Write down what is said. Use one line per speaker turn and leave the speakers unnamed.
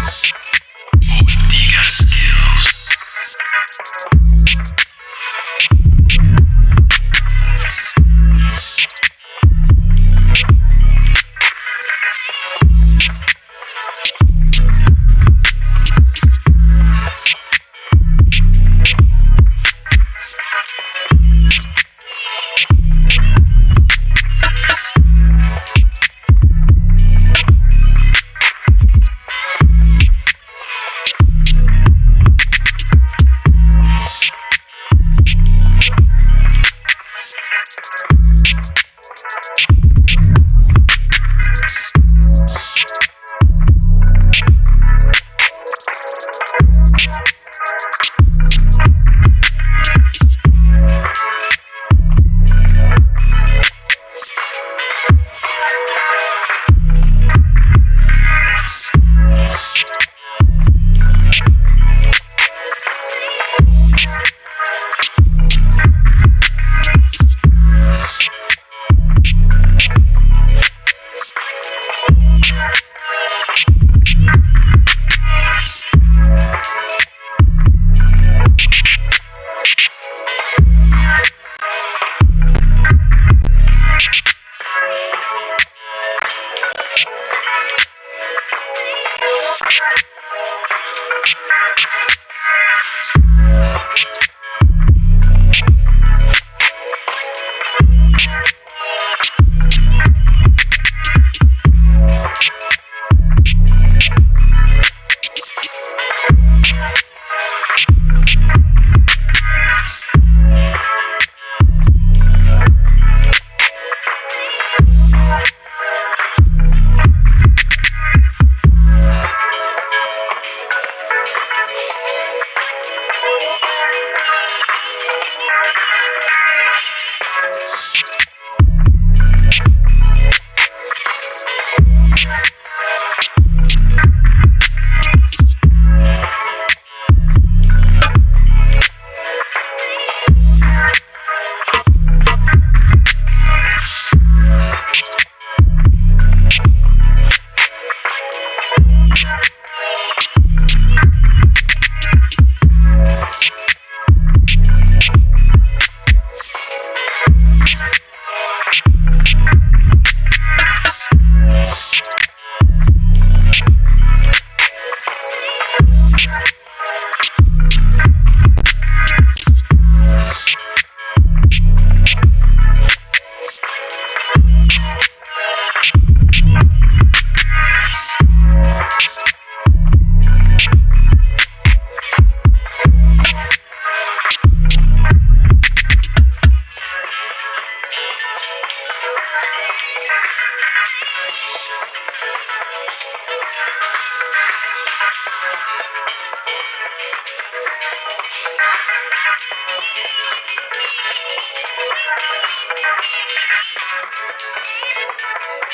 Beats. Thank you. Thank you. Thank you.